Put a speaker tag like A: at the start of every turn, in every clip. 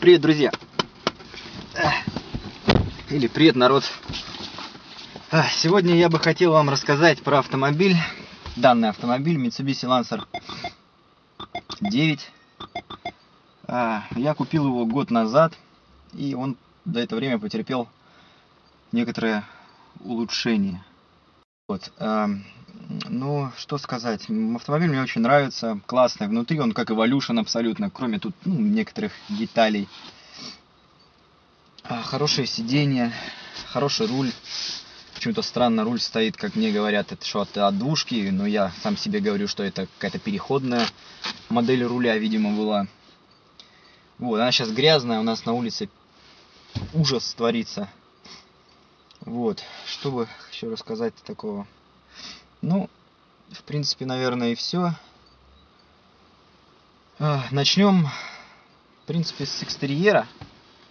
A: Привет, друзья! Или привет, народ! Сегодня я бы хотел вам рассказать про автомобиль, данный автомобиль Mitsubishi Lancer 9. Я купил его год назад, и он за это время потерпел некоторое улучшение. Вот. Ну, что сказать, автомобиль мне очень нравится, классный, внутри он как Evolution абсолютно, кроме тут ну, некоторых деталей. А, хорошее сиденье, хороший руль, почему-то странно руль стоит, как мне говорят, это что от, двушки, но я сам себе говорю, что это какая-то переходная модель руля, видимо, была. Вот, она сейчас грязная, у нас на улице ужас творится. Вот, что бы еще рассказать такого. Ну, в принципе, наверное, и все. А, начнем, в принципе, с экстерьера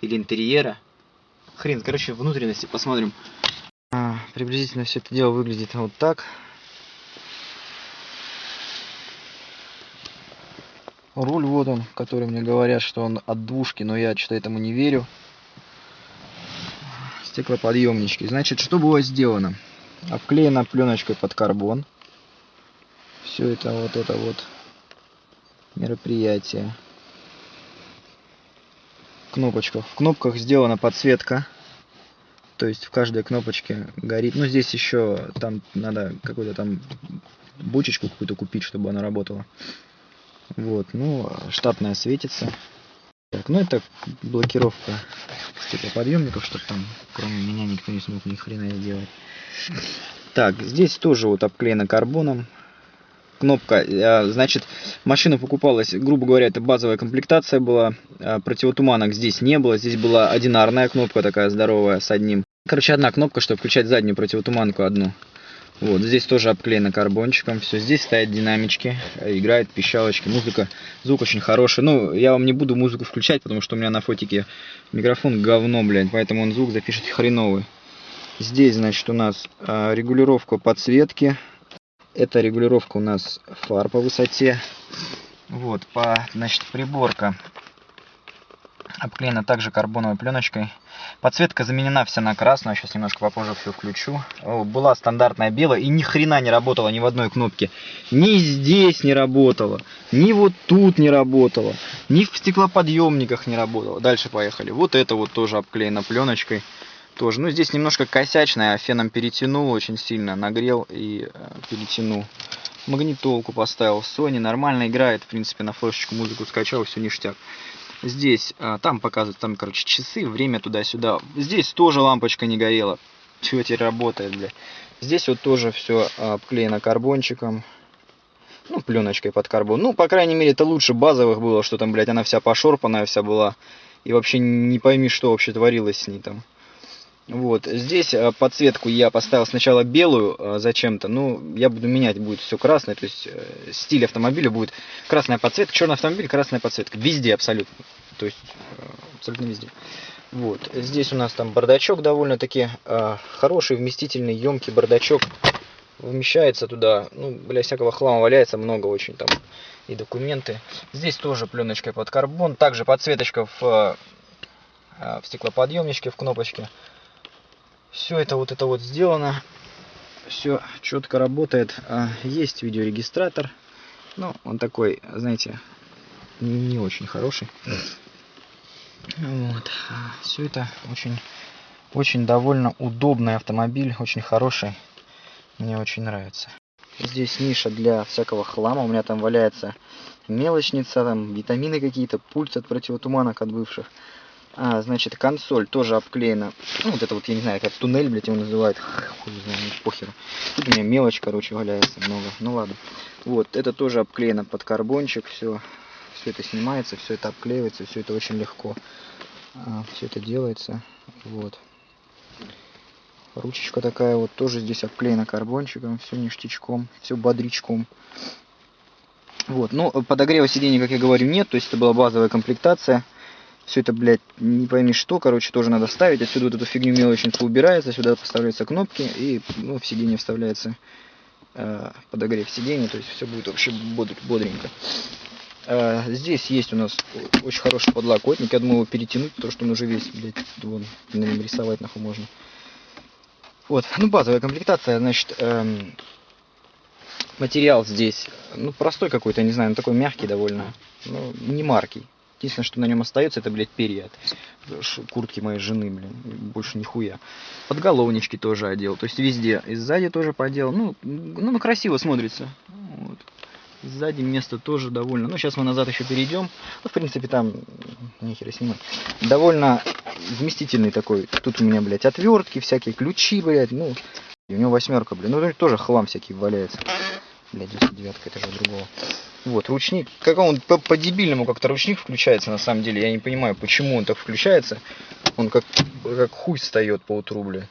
A: или интерьера. Хрен, короче, внутренности посмотрим. А, приблизительно все это дело выглядит вот так. Руль вот он, который мне говорят, что он от двушки, но я что-то этому не верю. Стеклоподъемнички. Значит, что было сделано? Обклеена пленочкой под карбон. Все это вот это вот мероприятие. Кнопочка. В кнопках сделана подсветка. То есть в каждой кнопочке горит. Ну здесь еще там надо какую-то там бочечку какую-то купить, чтобы она работала. Вот, ну, штатная светится. Так, ну это блокировка стеклоподъемников, чтобы там кроме меня никто не смог ни хрена сделать. Так, здесь тоже вот обклеено карбоном. Кнопка, э, значит, машина покупалась, грубо говоря, это базовая комплектация была. Э, противотуманок здесь не было, здесь была одинарная кнопка такая здоровая с одним. Короче, одна кнопка, чтобы включать заднюю противотуманку одну. Вот, здесь тоже обклеено карбончиком. Все, здесь стоят динамички, э, играет пищалочки, музыка, звук очень хороший. Ну, я вам не буду музыку включать, потому что у меня на фотике микрофон говно, блядь, поэтому он звук запишет хреновый. Здесь, значит, у нас а, регулировка подсветки. Это регулировка у нас фар по высоте. Вот, по, значит, приборка обклеена также карбоновой пленочкой. Подсветка заменена вся на красную, сейчас немножко попозже все включу. Была стандартная белая и ни хрена не работала ни в одной кнопке. Ни здесь не работала, ни вот тут не работала, ни в стеклоподъемниках не работала. Дальше поехали. Вот это вот тоже обклеено пленочкой тоже. Ну, здесь немножко косячная, феном перетянул очень сильно, нагрел и э, перетянул. Магнитолку поставил, Sony нормально играет, в принципе, на флешечку музыку скачал, все ништяк. Здесь, э, там показывают, там, короче, часы, время туда-сюда. Здесь тоже лампочка не горела. Все теперь работает, бля. Здесь вот тоже все обклеено карбончиком. Ну, пленочкой под карбон. Ну, по крайней мере, это лучше базовых было, что там, блядь, она вся пошорпанная вся была. И вообще не пойми, что вообще творилось с ней там. Вот, здесь э, подсветку я поставил сначала белую э, зачем-то, ну, я буду менять, будет все красное, то есть э, стиль автомобиля будет красная подсветка, черный автомобиль, красная подсветка, везде абсолютно, то есть абсолютно везде. Вот, здесь у нас там бардачок довольно-таки хороший, вместительный, емкий бардачок, вмещается туда, ну, бля, всякого хлама валяется много очень там, и документы. Здесь тоже пленочкой под карбон, также подсветочка в, в стеклоподъемничке, в кнопочке. Все это вот это вот сделано. Все четко работает. А, есть видеорегистратор. Ну, он такой, знаете, не очень хороший. Вот. Все это очень, очень довольно удобный автомобиль, очень хороший. Мне очень нравится. Здесь ниша для всякого хлама. У меня там валяется мелочница, там витамины какие-то, пульт от противотуманок от бывших. А, значит, консоль тоже обклеена. Ну, вот это вот, я не знаю, как туннель, блядь, его называют. Хуй не знаю, похеру. Тут у меня мелочь, короче, валяется много. Ну ладно. Вот, это тоже обклеено под карбончик, все. Все это снимается, все это обклеивается, все это очень легко. А, все это делается. Вот. Ручечка такая вот, тоже здесь обклеена карбончиком, все ништячком, все бодрячком. Вот, ну, подогрева сидений, как я говорю, нет, то есть это была базовая комплектация. Все это, блядь, не пойми что, короче, тоже надо ставить. Отсюда вот эту фигню мелочницу убирается, сюда поставляются кнопки, и ну, в сиденье вставляется э, подогрев сиденья, то есть все будет вообще бодренько. Э, здесь есть у нас очень хороший подлокотник. Я думаю его перетянуть, потому что он уже весь, блядь, вон, на нем рисовать нахуй можно. Вот, ну базовая комплектация, значит, эм, материал здесь, ну простой какой-то, не знаю, ну такой мягкий довольно, ну не маркий. Единственное, что на нем остается, это, блядь, перья от куртки моей жены, блин. Больше нихуя. Подголовнички тоже одел. То есть везде. И сзади тоже подел. Ну, ну, ну красиво смотрится. Вот. Сзади место тоже довольно. Ну, сейчас мы назад еще перейдем. Ну, в принципе, там нехера снимать. Довольно вместительный такой. Тут у меня, блядь, отвертки, всякие ключи, блядь. Ну, и у него восьмерка, блин. Ну, тоже хлам всякий валяется. Блядь, 10 это же другого. Вот, ручник. Как он по-дебильному по как-то ручник включается, на самом деле. Я не понимаю, почему он так включается. Он как, как хуй встает по утру, бля.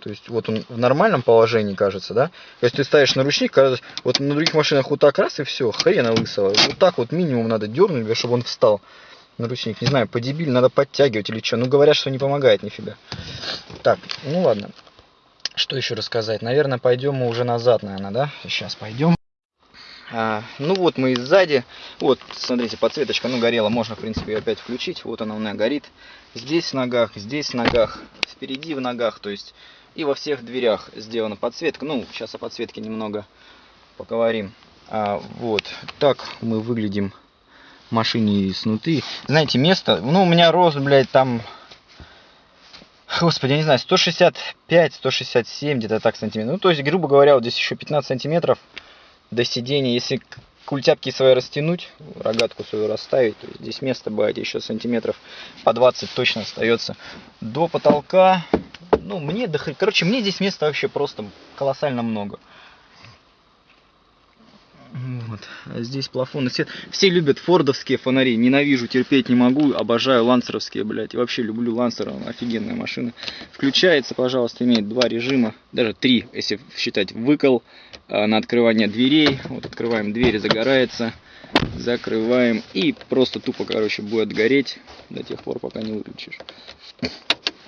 A: То есть вот он в нормальном положении кажется, да? То есть ты ставишь на ручник, кажется, вот на других машинах вот так раз и все, хрена лысого. Вот так вот минимум надо дернуть, чтобы он встал на ручник. Не знаю, по дебиль надо подтягивать или что. Ну говорят, что не помогает нифига. Так, ну ладно. Что еще рассказать? Наверное, пойдем мы уже назад, наверное, да? Сейчас пойдем. А, ну вот мы и сзади. Вот, смотрите, подсветочка, ну горела. Можно, в принципе, ее опять включить. Вот она у меня горит. Здесь в ногах, здесь в ногах, впереди в ногах. То есть и во всех дверях сделана подсветка. Ну, сейчас о подсветке немного поговорим. А, вот, так мы выглядим в машине снутри. Знаете, место, ну, у меня рост, блядь, там Господи, я не знаю, 165, 167, где-то так сантиметров. Ну, то есть, грубо говоря, вот здесь еще 15 сантиметров до сидения. Если культяпки свои растянуть, рогатку свою расставить, то здесь место бывает еще сантиметров по 20 точно остается. До потолка, ну, мне, короче, мне здесь места вообще просто колоссально много. Вот. А здесь плафонный свет. Все любят фордовские фонари. Ненавижу, терпеть не могу. Обожаю лансеровские, блядь. И вообще люблю лансер. Офигенная машина. Включается, пожалуйста, имеет два режима. Даже три, если считать выкол а, на открывание дверей. Вот открываем дверь, загорается. Закрываем. И просто тупо, короче, будет гореть до тех пор, пока не выключишь.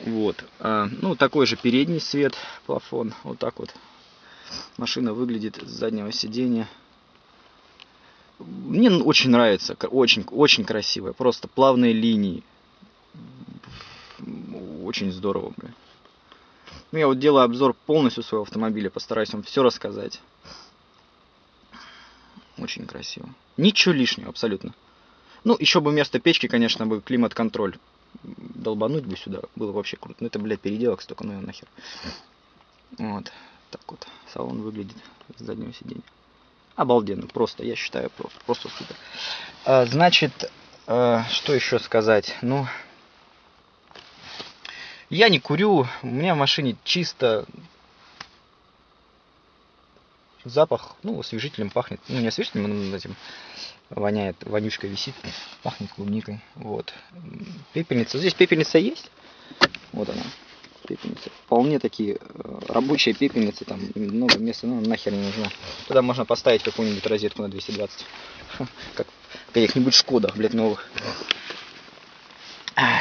A: Вот. А, ну, такой же передний свет, плафон. Вот так вот машина выглядит с заднего сиденья. Мне очень нравится, очень, очень красивая, просто плавные линии. Очень здорово, бля. Ну, я вот делаю обзор полностью своего автомобиля, постараюсь вам все рассказать. Очень красиво. Ничего лишнего, абсолютно. Ну, еще бы вместо печки, конечно, бы климат-контроль долбануть бы сюда. Было вообще круто. Ну, это, блядь, переделок столько, ну нахер. Вот. Так вот салон выглядит с заднего сиденья обалденно, просто, я считаю, просто, просто супер. А, значит, а, что еще сказать? Ну, я не курю, у меня в машине чисто запах, ну, освежителем пахнет, ну, не освежителем, но этим воняет, вонючка висит, пахнет клубникой, вот. Пепельница, здесь пепельница есть, вот она, пепельницы. Вполне такие э, рабочие пепельницы, там много места, ну нахер не нужна. Туда можно поставить какую-нибудь розетку на 220. Как каких-нибудь шкодах, блядь, новых.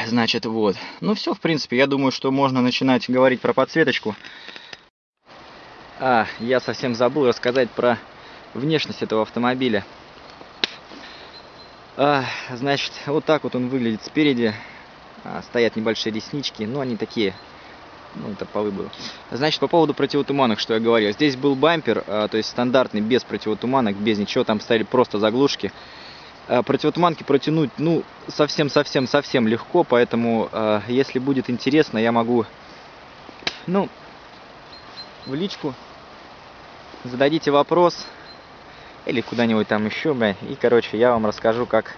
A: Значит, вот. Ну все, в принципе, я думаю, что можно начинать говорить про подсветочку. А, я совсем забыл рассказать про внешность этого автомобиля. А, значит, вот так вот он выглядит спереди. А, стоят небольшие реснички, но они такие ну, это по выбору. Значит, по поводу противотуманок, что я говорил. Здесь был бампер, а, то есть стандартный, без противотуманок, без ничего. Там стояли просто заглушки. А, противотуманки протянуть, ну, совсем-совсем-совсем легко. Поэтому, а, если будет интересно, я могу, ну, в личку зададите вопрос. Или куда-нибудь там еще. И, короче, я вам расскажу, как...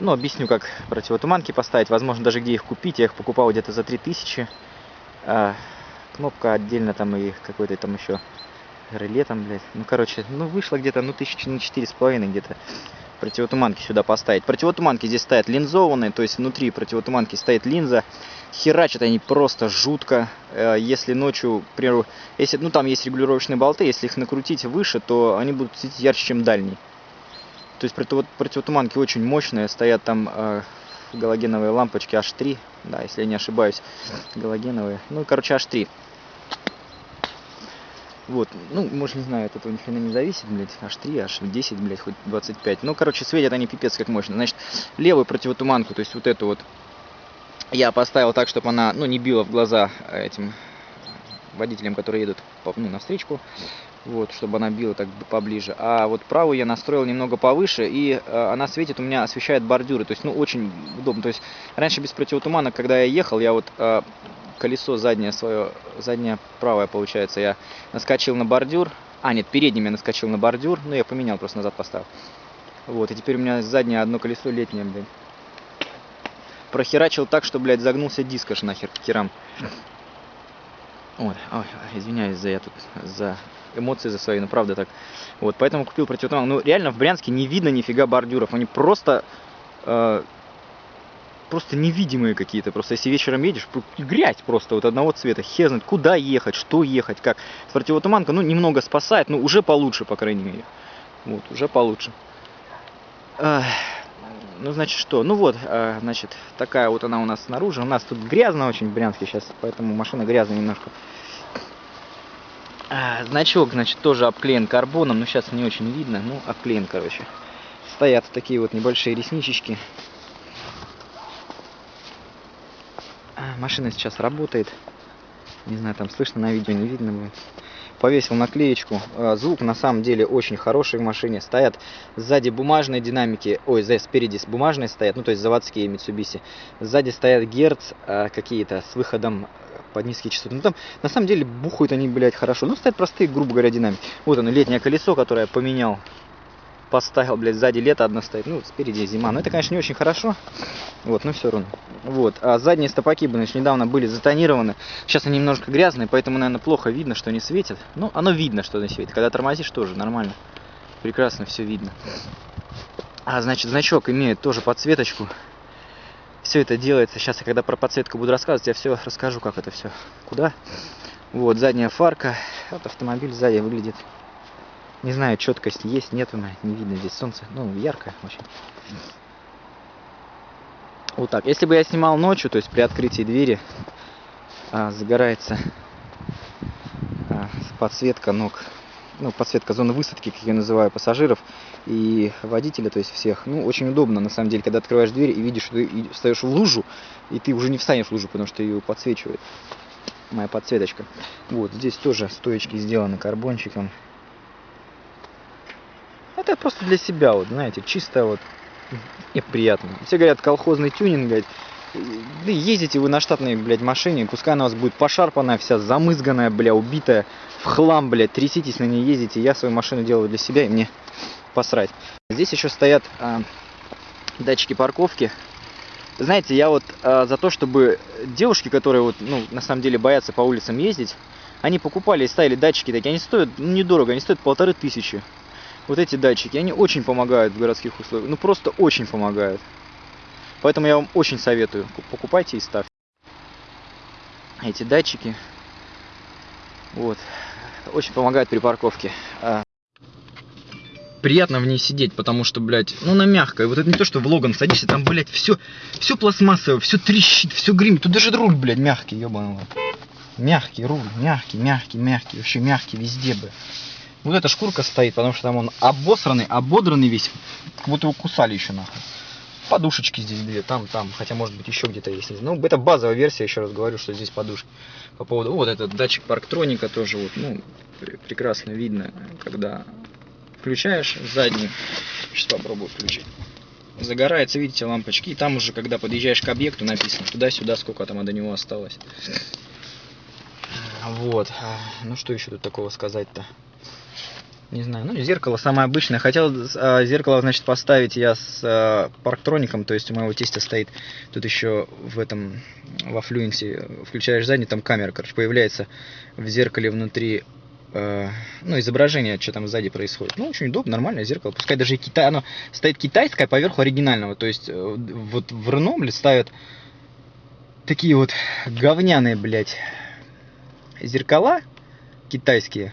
A: Ну, объясню, как противотуманки поставить. Возможно, даже где их купить. Я их покупал где-то за 3000 а, кнопка отдельно там и какой-то там еще реле там, блядь. Ну, короче, ну, вышло где-то, ну, тысячи на четыре с половиной где-то противотуманки сюда поставить. Противотуманки здесь стоят линзованные, то есть внутри противотуманки стоит линза. Херачат они просто жутко. Э, если ночью, к примеру, если, ну, там есть регулировочные болты, если их накрутить выше, то они будут светить ярче, чем дальний. То есть противотуманки очень мощные, стоят там э, галогеновые лампочки H3, да, если я не ошибаюсь, галогеновые, ну, короче, H3. Вот, ну, может, не знаю, от этого ни хрена не зависит, блядь, аж 3, аж 10, блядь, хоть 25. Ну, короче, светят они пипец как мощно. Значит, левую противотуманку, то есть вот эту вот, я поставил так, чтобы она, ну, не била в глаза этим водителям, которые едут по, ну, на встречку, вот, чтобы она била так поближе. А вот правую я настроил немного повыше, и э, она светит, у меня освещает бордюры, то есть, ну, очень удобно. То есть, раньше без противотумана, когда я ехал, я вот э, колесо заднее свое, заднее правое получается, я наскочил на бордюр. А, нет, передним я наскочил на бордюр, ну я поменял, просто назад поставил. Вот, и теперь у меня заднее одно колесо летнее, блядь. Прохерачил так, что, блядь, загнулся диск аж нахер к херам. Вот, ой, извиняюсь за я тут, за эмоции за свои, но правда так. Вот, поэтому купил противотуман. Ну, реально в Брянске не видно нифига бордюров, они просто э, просто невидимые какие-то. Просто если вечером едешь, грязь просто вот одного цвета. Хер знает, куда ехать, что ехать, как. С противотуманка, ну, немного спасает, но уже получше, по крайней мере. Вот, уже получше. ну, значит, что? Ну вот, а, значит, такая вот она у нас снаружи. У нас тут грязно очень в Брянске сейчас, поэтому машина грязная немножко. А, значок, значит, тоже обклеен карбоном, но сейчас не очень видно, ну, обклеен, короче. Стоят такие вот небольшие ресничечки. машина сейчас работает. Не знаю, там слышно на видео, не видно будет. Повесил наклеечку. А, звук на самом деле очень хороший в машине. Стоят сзади бумажные динамики. Ой, спереди бумажные стоят, ну то есть заводские Mitsubishi. Сзади стоят герц а, какие-то с выходом под низкие частоты. Ну там на самом деле бухают они, блядь, хорошо. Ну стоят простые, грубо говоря, динамики. Вот оно, летнее колесо, которое я поменял поставил, блядь, сзади лето одно стоит, ну, спереди зима. Но это, конечно, не очень хорошо, вот, но все равно. Вот, а задние стопаки, значит, недавно были затонированы. Сейчас они немножко грязные, поэтому, наверное, плохо видно, что они светят. Ну, оно видно, что они светят. Когда тормозишь, тоже нормально. Прекрасно все видно. А, значит, значок имеет тоже подсветочку. Все это делается. Сейчас я, когда про подсветку буду рассказывать, я все расскажу, как это все. Куда? Вот, задняя фарка. Вот автомобиль сзади выглядит не знаю, четкость есть, нет она, не видно здесь солнце. Ну, ярко очень. Вот так. Если бы я снимал ночью, то есть при открытии двери, а, загорается а, подсветка ног, ну, подсветка зоны высадки, как я называю, пассажиров и водителя, то есть всех. Ну, очень удобно, на самом деле, когда открываешь дверь и видишь, что ты встаешь в лужу, и ты уже не встанешь в лужу, потому что ее подсвечивает моя подсветочка. Вот, здесь тоже стоечки сделаны карбончиком. Это просто для себя, вот, знаете, чисто вот и приятно. Все говорят, колхозный тюнинг, блядь. Да ездите вы на штатной, блядь, машине, пускай она у вас будет пошарпанная, вся замызганная, бля, убитая, в хлам, блядь, тряситесь на ней, ездите. Я свою машину делаю для себя, и мне посрать. Здесь еще стоят а, датчики парковки. Знаете, я вот а, за то, чтобы девушки, которые вот, ну, на самом деле боятся по улицам ездить, они покупали и ставили датчики такие, они стоят ну, недорого, они стоят полторы тысячи вот эти датчики, они очень помогают в городских условиях. Ну просто очень помогают. Поэтому я вам очень советую. Покупайте и ставьте. Эти датчики. Вот. Очень помогают при парковке. Приятно в ней сидеть, потому что, блядь, ну она мягкая. Вот это не то, что в Логан садишься, там, блядь, все, все пластмассовое, все трещит, все гремит. Тут даже руль, блядь, мягкий, ебаный. Мягкий руль, мягкий, мягкий, мягкий, вообще мягкий везде бы. Вот эта шкурка стоит, потому что там он обосранный, ободранный весь. Как будто его кусали еще нахуй. Подушечки здесь две, там, там. Хотя, может быть, еще где-то есть. Ну, это базовая версия, еще раз говорю, что здесь подушки. По поводу... Вот этот датчик парктроника тоже вот, ну, прекрасно видно, когда включаешь задний. Сейчас попробую включить. Загорается, видите, лампочки. И там уже, когда подъезжаешь к объекту, написано туда-сюда, сколько там до него осталось. Вот. Ну, что еще тут такого сказать-то? Не знаю, ну зеркало самое обычное. Хотел э, зеркало, значит, поставить я с э, парктроником, то есть у моего тестя стоит тут еще в этом, во флюенсе, включаешь задний, там камера, короче, появляется в зеркале внутри, ну, изображение, что там сзади происходит. Ну, очень удобно, нормальное зеркало. Пускай даже Китай, оно стоит китайское поверху оригинального, то есть э, вот в Ренобле ставят такие вот говняные, блядь, зеркала китайские,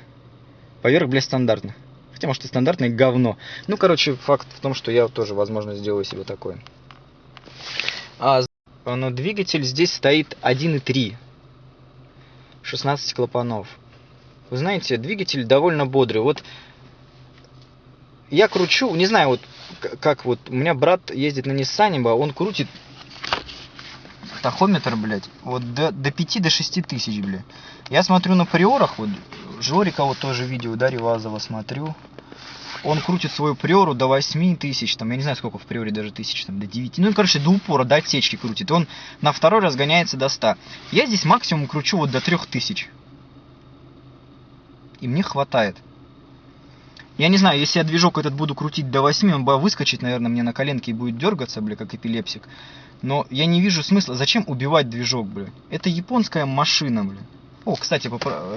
A: поверх, блядь, стандартных. Хотя, может, и стандартное говно. Ну, короче, факт в том, что я тоже, возможно, сделаю себе такое. А но двигатель здесь стоит 1.3. 16 клапанов. Вы знаете, двигатель довольно бодрый. Вот я кручу, не знаю, вот как вот, у меня брат ездит на Ниссане, он крутит тахометр, блядь, вот до, до 5 до 6 тысяч, блядь. Я смотрю на приорах, вот, Жорика вот тоже видео, да, Ревазова смотрю. Он крутит свою приору до 8 тысяч, там, я не знаю, сколько в приоре, даже тысяч, там, до 9. Ну, короче, до упора, до отсечки крутит. Он на второй разгоняется до 100. Я здесь максимум кручу вот до 3000. И мне хватает. Я не знаю, если я движок этот буду крутить до 8, он бы выскочить, наверное, мне на коленке и будет дергаться, бля, как эпилепсик. Но я не вижу смысла. Зачем убивать движок, бля? Это японская машина, бля. О, кстати,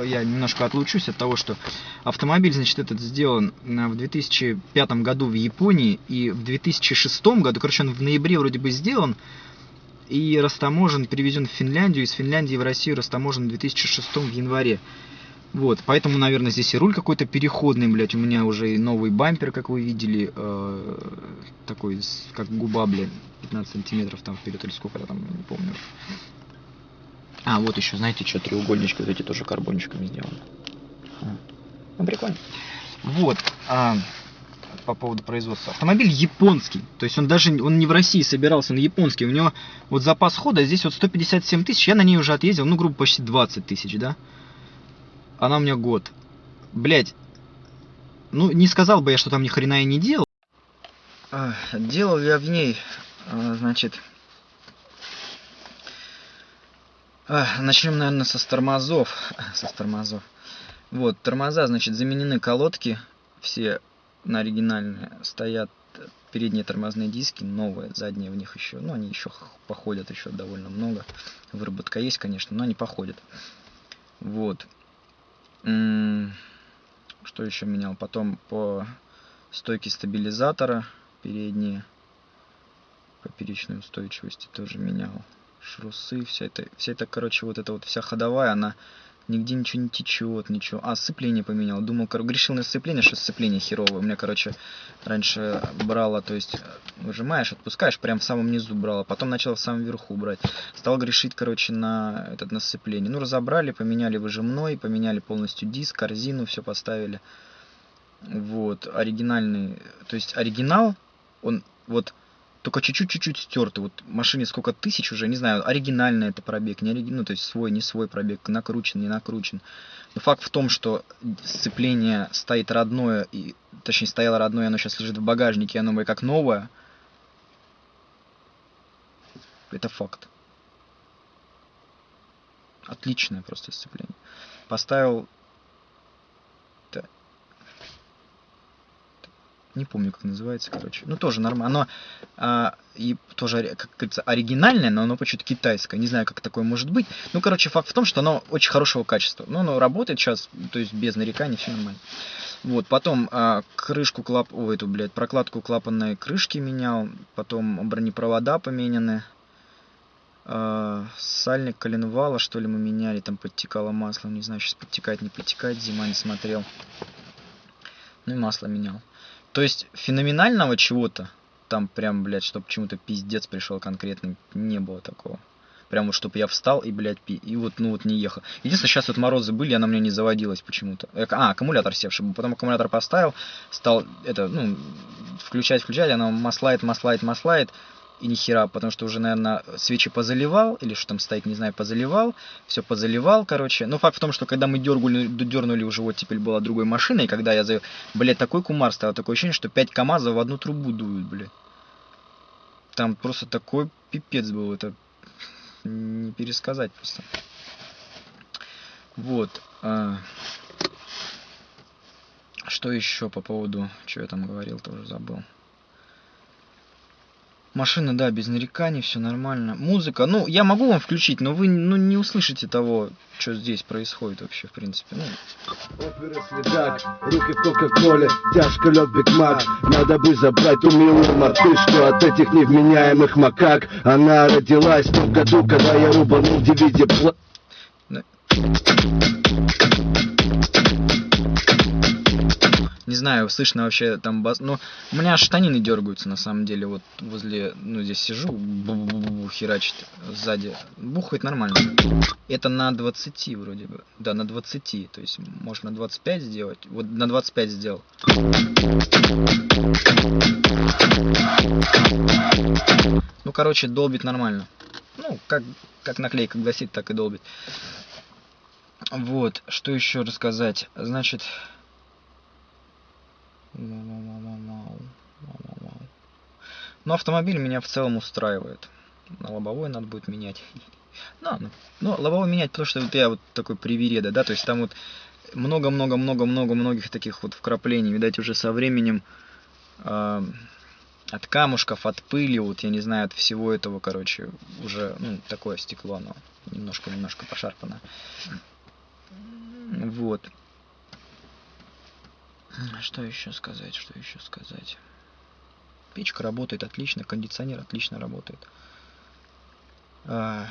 A: я немножко отлучусь от того, что автомобиль, значит, этот сделан в 2005 году в Японии и в 2006 году, короче, он в ноябре вроде бы сделан и растаможен, перевезен в Финляндию, из Финляндии в Россию растаможен в 2006 в январе. Вот, поэтому, наверное, здесь и руль какой-то переходный, блядь. У меня уже и новый бампер, как вы видели, э, такой, как губа, блядь, 15 сантиметров там вперед или сколько там, не помню. А, вот еще, знаете, что, треугольнички вот эти тоже карбончиками сделаны. А, ну, прикольно. Вот, а, по поводу производства. Автомобиль японский, то есть он даже, он не в России собирался, он японский. У него вот запас хода здесь вот 157 тысяч, я на ней уже отъездил, ну, грубо, почти 20 тысяч, да. Она у меня год. Блять. Ну, не сказал бы я, что там ни хрена я не делал. А, делал я в ней, а, значит... А, начнем, наверное, со тормозов. Со тормозов. Вот, тормоза, значит, заменены колодки. Все на оригинальные. Стоят передние тормозные диски, новые, задние в них еще, ну, они еще походят еще довольно много. Выработка есть, конечно, но они походят. Вот. Что еще менял? Потом по стойке стабилизатора передние, поперечной устойчивости тоже менял. Шрусы, вся это, вся это, короче, вот эта вот вся ходовая, она нигде ничего не течет, ничего. А, сцепление поменял. Думал, кор... грешил на сцепление, что сцепление херовое. У меня, короче, раньше брало, то есть выжимаешь, отпускаешь, прям в самом низу брало. Потом начал в самом верху брать. Стал грешить, короче, на этот на сцепление. Ну, разобрали, поменяли выжимной, поменяли полностью диск, корзину, все поставили. Вот, оригинальный, то есть оригинал, он вот только чуть-чуть-чуть стертый. Вот машине сколько тысяч уже, не знаю, оригинальный это пробег, не оригинальный, ну, то есть свой, не свой пробег, накручен, не накручен. Но факт в том, что сцепление стоит родное, и, точнее, стояло родное, оно сейчас лежит в багажнике, оно как новое. Это факт. Отличное просто сцепление. Поставил не помню, как называется, короче. Ну, тоже нормально. Оно а, и тоже, как говорится, оригинальное, но оно почему-то китайское. Не знаю, как такое может быть. Ну, короче, факт в том, что оно очень хорошего качества. Ну, оно работает сейчас, то есть без нареканий, все нормально. Вот, потом а, крышку клап... Ой, эту, блядь, прокладку клапанной крышки менял. Потом бронепровода поменяны. А, сальник коленвала, что ли, мы меняли. Там подтекало масло. Не знаю, сейчас подтекает, не подтекает. Зима не смотрел. Ну и масло менял. То есть феноменального чего-то, там прям, блядь, чтобы почему-то пиздец пришел конкретный, не было такого. Прям вот, чтобы я встал и, блядь, пи... и вот, ну вот не ехал. Единственное, сейчас вот морозы были, она меня не заводилась почему-то. Э, а, аккумулятор севший. Потом аккумулятор поставил, стал, это, ну, включать, включать, она маслает, маслает, маслает и ни хера, потому что уже, наверное, свечи позаливал, или что там стоит, не знаю, позаливал, все позаливал, короче. Но факт в том, что когда мы дергали, дернули уже вот теперь была другой машина, и когда я, за... блядь, такой кумар стал, такое ощущение, что 5 КАМАЗов в одну трубу дуют, блядь. Там просто такой пипец был, это не пересказать просто. Вот. А... Что еще по поводу, что я там говорил, тоже забыл. Машина, да, без нареканий, все нормально. Музыка, ну, я могу вам включить, но вы ну, не услышите того, что здесь происходит вообще, в принципе. Ну. Следак, руки в кока-коле, тяжко лед Биг Мак. Надо бы забрать у милую мартышку от этих невменяемых макак. Она родилась в том году, когда я рубанул DVD пла... знаю, слышно вообще там бас... Но у меня штанины дергаются на самом деле. Вот возле, ну здесь сижу, бу-бу-бу-бу, херачит сзади. Бухает нормально. Это на 20 вроде бы. Да, на 20. То есть можно на 25 сделать. Вот на 25 сделал. Ну, короче, долбит нормально. Ну, как, как наклейка гласит, так и долбит. Вот, что еще рассказать? Значит... Ну, автомобиль меня в целом устраивает. На лобовой надо будет менять. Ну, ну, ну, лобовой менять, потому что вот я вот такой привереда, да, то есть там вот много-много-много-много многих таких вот вкраплений, видать, уже со временем э, от камушков, от пыли, вот я не знаю, от всего этого, короче, уже, ну, такое стекло, оно немножко-немножко пошарпано. Вот. Что еще сказать, что еще сказать? Печка работает отлично, кондиционер отлично работает. А...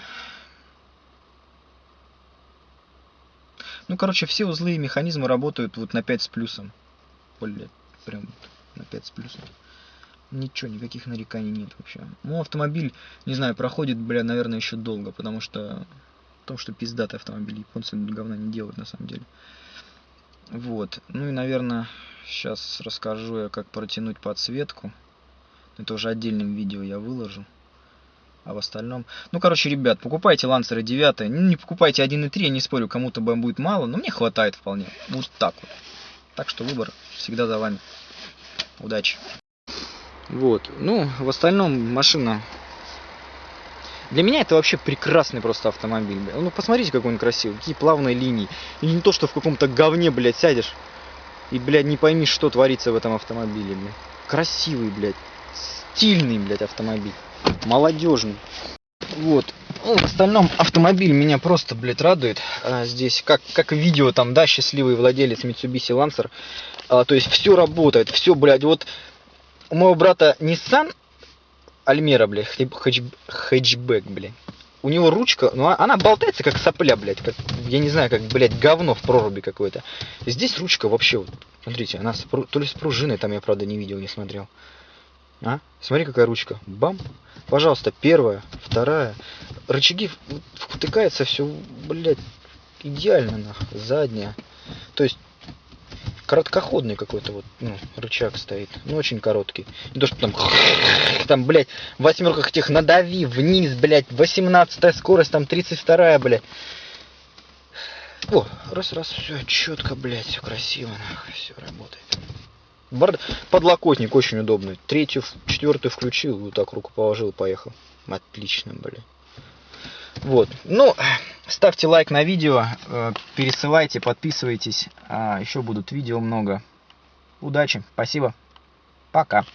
A: Ну, короче, все узлы и механизмы работают вот на 5 с плюсом. Блять, прям на 5 с плюсом. Ничего, никаких нареканий нет вообще. Ну, автомобиль, не знаю, проходит, бля, наверное, еще долго, потому что том, что пиздатый автомобиль. Японцы говна не делают на самом деле. Вот. Ну и, наверное, сейчас расскажу я, как протянуть подсветку. Это уже отдельным видео я выложу. А в остальном... Ну, короче, ребят, покупайте лансеры 9. Ну, не покупайте 1.3, я не спорю, кому-то будет мало, но мне хватает вполне. Вот так вот. Так что выбор всегда за вами. Удачи. Вот. Ну, в остальном машина для меня это вообще прекрасный просто автомобиль. Ну посмотрите, какой он красивый, какие плавные линии. И не то, что в каком-то говне, блядь, сядешь и, блядь, не пойми, что творится в этом автомобиле, блядь. Красивый, блядь, стильный, блядь, автомобиль. Молодежный. Вот. Ну, в остальном автомобиль меня просто, блядь, радует. А, здесь, как, как видео там, да, счастливый владелец Mitsubishi Lancer. А, то есть все работает, все, блядь, вот у моего брата Nissan Альмера, блядь, хэтч, хэтчбэк, блядь. У него ручка, ну а, она болтается как сопля, блядь, как, я не знаю, как, блядь, говно в проруби какое-то. Здесь ручка вообще, вот, смотрите, она с, то ли с пружиной, там я, правда, не видел, не смотрел. А? Смотри, какая ручка. Бам. Пожалуйста, первая, вторая. Рычаги втыкается все, блядь, идеально, нахуй. Задняя. То есть короткоходный какой-то вот ну, рычаг стоит. Ну, очень короткий. Не то, что там, там, блядь, в восьмерках этих надави вниз, блядь, 18 скорость, там 32 блядь. О, раз, раз, все четко, блядь, все красиво, нахуй, все работает. Борд... Подлокотник очень удобный. Третью, четвертую включил, вот так руку положил, поехал. Отлично, блядь. Вот. Ну, ставьте лайк на видео, э, пересылайте, подписывайтесь. А, Еще будут видео много. Удачи, спасибо, пока.